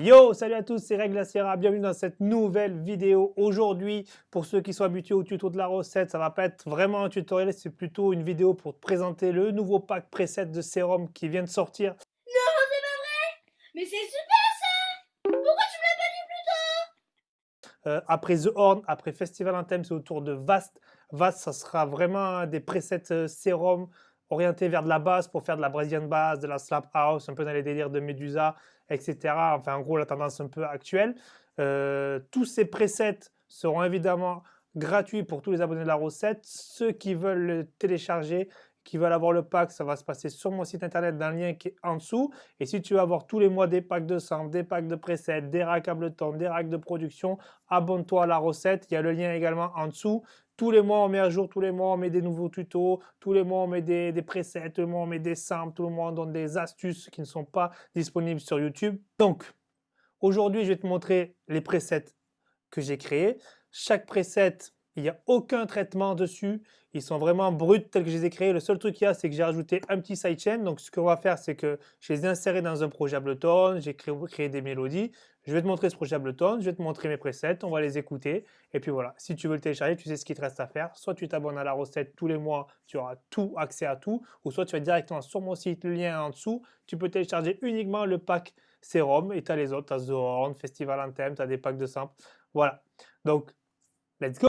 Yo, salut à tous, c'est Règle Sierra, bienvenue dans cette nouvelle vidéo. Aujourd'hui, pour ceux qui sont habitués au tuto de la recette, ça va pas être vraiment un tutoriel, c'est plutôt une vidéo pour te présenter le nouveau pack preset de sérum qui vient de sortir. Non, c'est pas vrai Mais c'est super ça Pourquoi tu me l'as pas dit plus tôt Euh, après The Horn, après Festival Anthem, c'est autour de Vast. Vast, ça sera vraiment des presets euh, sérum orientés vers de la basse pour faire de la Brazilian bass, de la slap house, un peu dans les délires de Medusa, etc. Enfin, en gros, la tendance un peu actuelle. Euh, tous ces presets seront évidemment gratuits pour tous les abonnés de la recette. Ceux qui veulent le télécharger, qui veulent avoir le pack, ça va se passer sur mon site internet dans le lien qui est en dessous. Et si tu veux avoir tous les mois des packs de sang, des packs de presets, des racks Ableton, des racks de production, abonne-toi à la recette. Il y a le lien également en dessous. Tous les mois, on met à jour, tous les mois, on met des nouveaux tutos, tous les mois, on met des, presets, tous les mois, on met des samples, tout le monde donne des astuces qui ne sont pas disponibles sur YouTube. Donc, aujourd'hui, je vais te montrer les presets que j'ai créés. Chaque preset, il n'y a aucun traitement dessus. Ils sont vraiment bruts tels que je les ai créés. Le seul truc qu'il y a, c'est que j'ai rajouté un petit sidechain. Donc, ce qu'on va faire, c'est que je les ai insérés dans un projet Ableton. J'ai créé, des mélodies. Je vais te montrer ce projet Ableton. Je vais te montrer mes presets. On va les écouter. Et puis voilà, si tu veux le télécharger, tu sais ce qu'il te reste à faire. Soit tu t'abonnes à la recette tous les mois, tu auras tout, accès à tout. Ou soit tu vas directement sur mon site, le lien en dessous. Tu peux télécharger uniquement le pack Serum. Et tu as les autres. Tu as The Horn, Festival Anthem, tu as des packs de samples. Voilà. Donc, let's go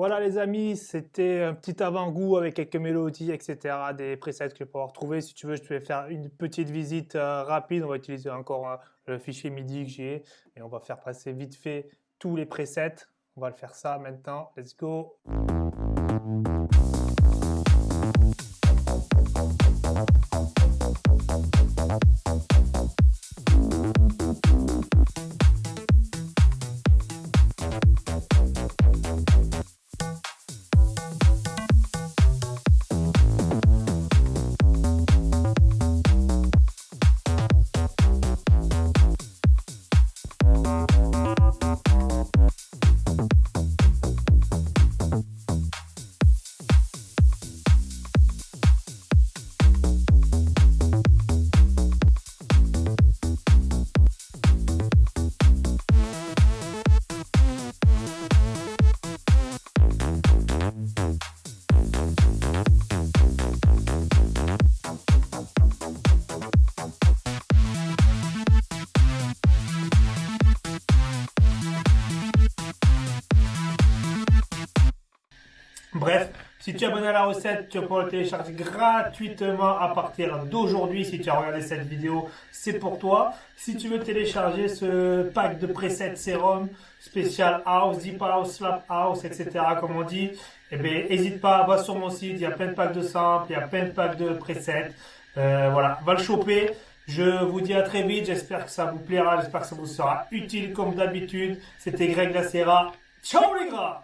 Voilà les amis, c'était un petit avant-goût avec quelques mélodies, etc. Des presets que je peux retrouver. Si tu veux, je vais faire une petite visite euh, rapide. On va utiliser encore euh, le fichier MIDI que j'ai. Et on va faire passer vite fait tous les presets. On va le faire ça maintenant. Let's go si tu es abonné à la recette, tu peux le télécharger gratuitement à partir d'aujourd'hui. Si tu as regardé cette vidéo, c'est pour toi. Si tu veux télécharger ce pack de presets sérum spécial house, deep house, slap house, etc. comme on dit, eh bien, n'hésite pas, va sur mon site. Il y a plein de packs de samples, il y a plein de packs de presets. Euh, voilà, va le choper. Je vous dis à très vite. J'espère que ça vous plaira. J'espère que ça vous sera utile comme d'habitude. C'était Greg Lacera. Ciao les gars